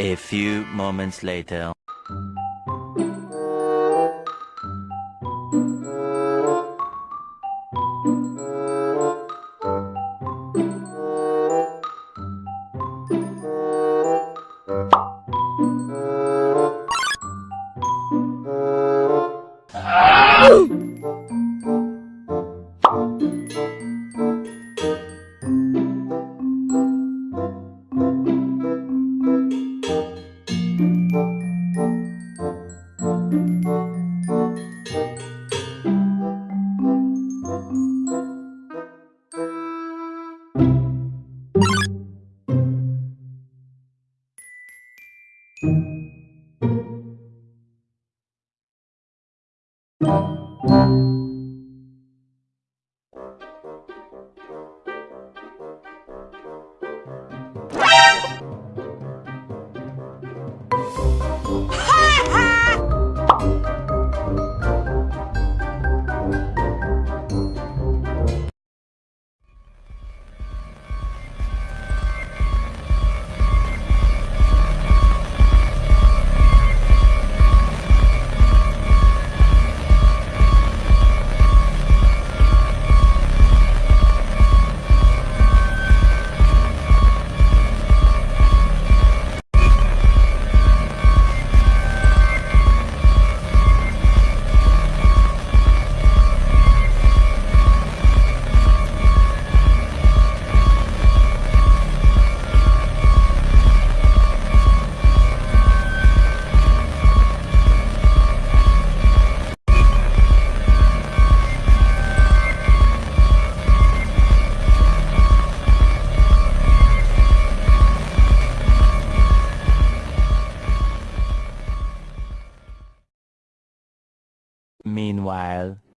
A few moments later. while.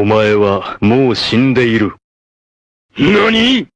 お前はもう死んでいる。何？